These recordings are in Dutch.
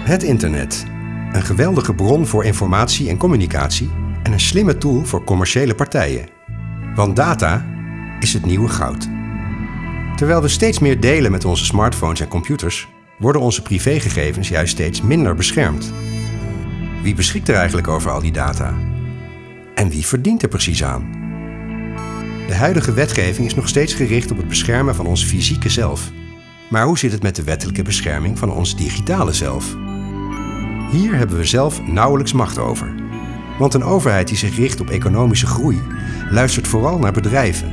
Het internet. Een geweldige bron voor informatie en communicatie en een slimme tool voor commerciële partijen. Want data is het nieuwe goud. Terwijl we steeds meer delen met onze smartphones en computers, worden onze privégegevens juist steeds minder beschermd. Wie beschikt er eigenlijk over al die data? En wie verdient er precies aan? De huidige wetgeving is nog steeds gericht op het beschermen van ons fysieke zelf. Maar hoe zit het met de wettelijke bescherming van ons digitale zelf? Hier hebben we zelf nauwelijks macht over. Want een overheid die zich richt op economische groei luistert vooral naar bedrijven.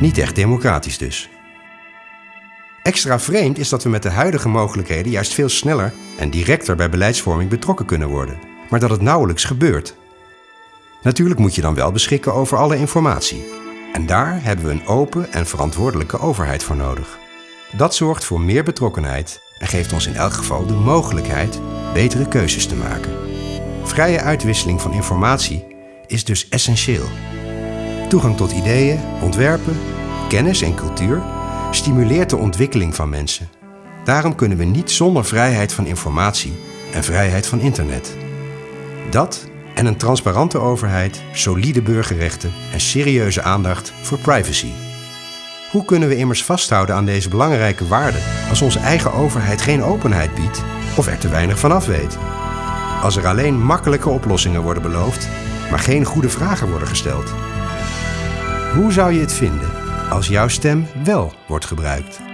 Niet echt democratisch dus. Extra vreemd is dat we met de huidige mogelijkheden juist veel sneller en directer bij beleidsvorming betrokken kunnen worden, maar dat het nauwelijks gebeurt. Natuurlijk moet je dan wel beschikken over alle informatie. En daar hebben we een open en verantwoordelijke overheid voor nodig. Dat zorgt voor meer betrokkenheid en geeft ons in elk geval de mogelijkheid betere keuzes te maken. Vrije uitwisseling van informatie is dus essentieel. Toegang tot ideeën, ontwerpen, kennis en cultuur stimuleert de ontwikkeling van mensen. Daarom kunnen we niet zonder vrijheid van informatie en vrijheid van internet. Dat en een transparante overheid, solide burgerrechten en serieuze aandacht voor privacy. Hoe kunnen we immers vasthouden aan deze belangrijke waarden als onze eigen overheid geen openheid biedt of er te weinig van af weet? Als er alleen makkelijke oplossingen worden beloofd, maar geen goede vragen worden gesteld. Hoe zou je het vinden als jouw stem wel wordt gebruikt?